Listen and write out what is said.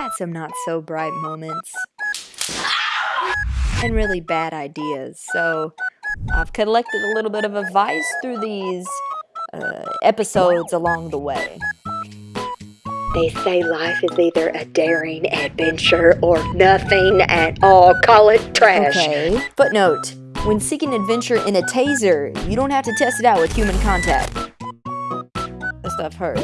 had some not so bright moments and really bad ideas. So I've collected a little bit of advice through these uh, episodes along the way. They say life is either a daring adventure or nothing at all. Call it trash. Okay. Footnote When seeking adventure in a taser, you don't have to test it out with human contact. The stuff hurts.